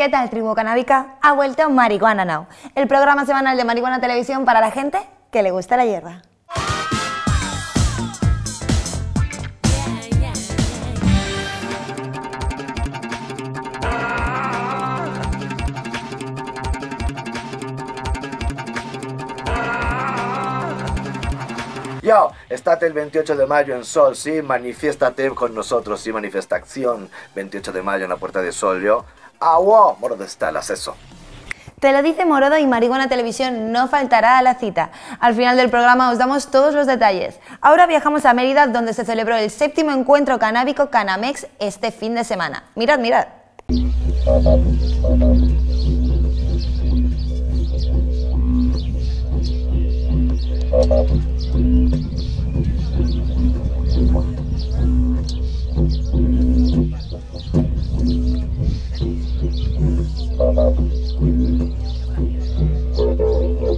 ¿Qué tal, tribu canábica? Ha vuelto Marihuana Now, el programa semanal de Marihuana Televisión para la gente que le gusta la hierba. Yo, estate el 28 de mayo en Sol, sí, manifiéstate con nosotros, sí, manifestación. 28 de mayo en la Puerta de Sol, yo. Agua, moro de estalas, eso. Te lo dice Morodo y Marihuana Televisión no faltará a la cita. Al final del programa os damos todos los detalles. Ahora viajamos a Mérida, donde se celebró el séptimo encuentro canábico Canamex este fin de semana. Mirad, mirad.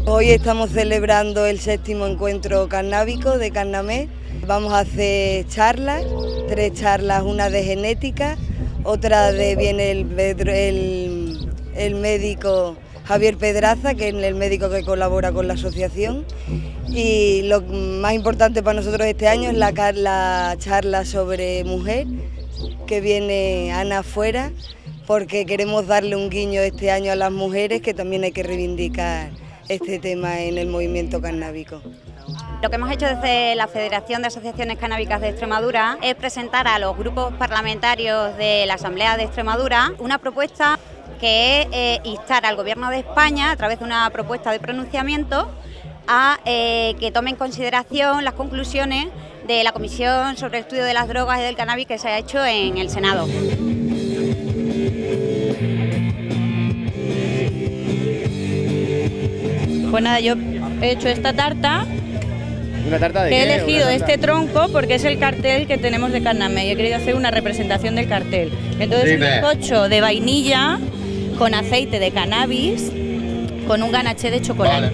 Hoy estamos celebrando el séptimo encuentro canábico de Carnamé. Vamos a hacer charlas, tres charlas, una de genética, otra de viene el- el médico Javier Pedraza, que es el médico que colabora con la asociación. Y lo más importante para nosotros este año es la, charla sobre mujer, que viene Ana Fuera, porque queremos darle un guiño este año a las mujeres, que también hay que reivindicar este tema en el movimiento canábico. Lo que hemos hecho desde la Federación de Asociaciones Canábicas de Extremadura es presentar a los grupos parlamentarios de la Asamblea de Extremadura una propuesta que es eh, instar al Gobierno de España, a través de una propuesta de pronunciamiento, a eh, que tome en consideración las conclusiones de la Comisión sobre el Estudio de las Drogas y del Cannabis que se ha hecho en el Senado. Pues nada, yo he hecho esta tarta, ¿Una tarta de que he elegido este tronco porque es el cartel que tenemos de Carname y he querido hacer una representación del cartel. Entonces Dime. un bizcocho de vainilla con aceite de cannabis con un ganaché de chocolate.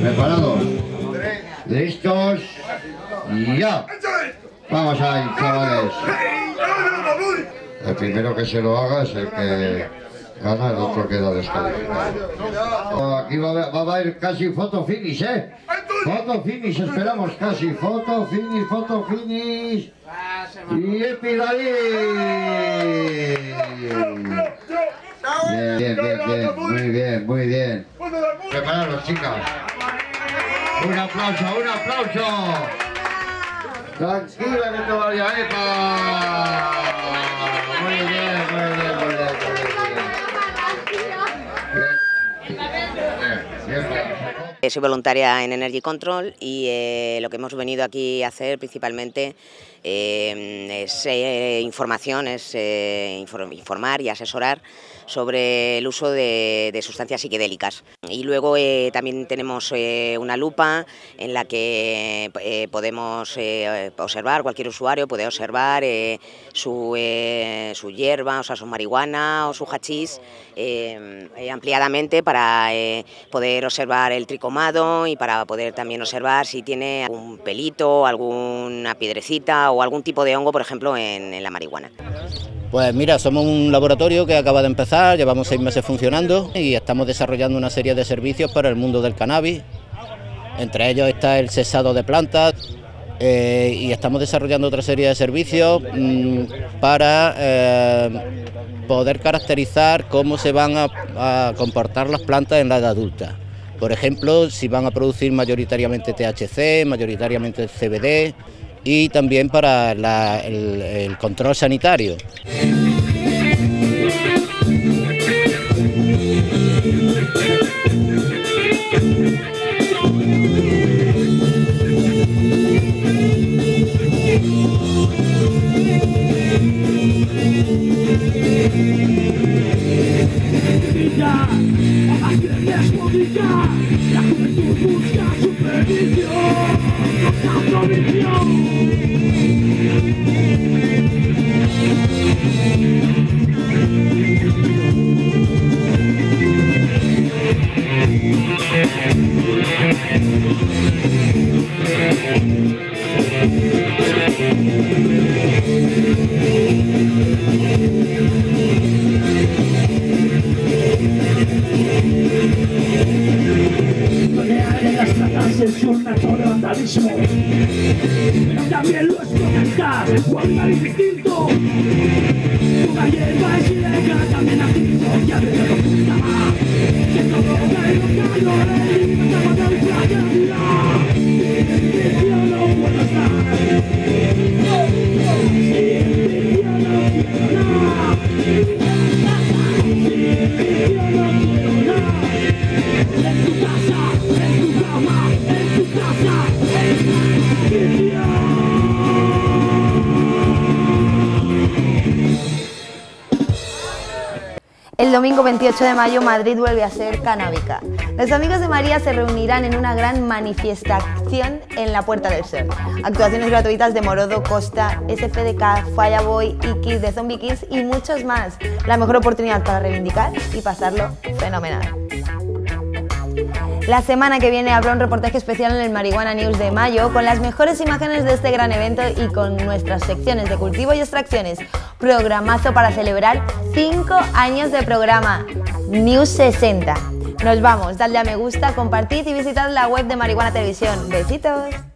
¿Preparados? ¿Listos? ¡Ya! Vamos ahí, chavales. El primero que se lo haga es el que gana, el otro queda descalificado. Aquí va, a va a haber casi foto finish, ¿eh? Foto finish, esperamos casi. Foto finish, foto finish. Y Epidalí. Bien, bien, bien, muy bien, muy bien. Prepararos, chicas. Un aplauso, un aplauso. Tranquila que te vaya, Epa. Soy voluntaria en Energy Control y eh, lo que hemos venido aquí a hacer principalmente eh, es eh, información, es eh, infor- informar y asesorar sobre el uso de, de sustancias psiquedélicas. Y luego eh, también tenemos eh, una lupa en la que eh, podemos eh, observar, cualquier usuario puede observar eh, su, eh, su hierba, o sea, su marihuana o su hachís eh, eh, ampliadamente para eh, poder observar el tricomado y para poder también observar si tiene algún pelito, alguna piedrecita o algún tipo de hongo, por ejemplo, en, la marihuana. Pues mira, somos un laboratorio que acaba de empezar, llevamos seis meses funcionando y estamos desarrollando una serie de servicios para el mundo del cannabis. Entre ellos está el cesado de plantas eh, y estamos desarrollando otra serie de servicios mm, para eh, poder caracterizar cómo se van a comportar las plantas en la edad adulta. Por ejemplo, si van a producir mayoritariamente THC, mayoritariamente CBD y también para el, control sanitario. Wiesz człowieka, jak turbuska también lo explota cuando es distinto Toda hierba es ilegal, también activo Ya veo lo que está Que todo cae en los calores Y no estamos en playa domingo 28 de mayo Madrid vuelve a ser canábica. Los amigos de María se reunirán en una gran manifestación en la Puerta del Sol. Actuaciones gratuitas de Morodo, Costa, SFDK, Fireboy, Iki, de Zombie Kids y muchos más. La mejor oportunidad para reivindicar y pasarlo fenomenal. La semana que viene habrá un reportaje especial en el Marihuana News de mayo con las mejores imágenes de este gran evento y con nuestras secciones de cultivo y extracciones. Programazo para celebrar 5 años de programa News 60. Nos vamos, dadle a me gusta, compartid y visitad la web de Marihuana Televisión. Besitos.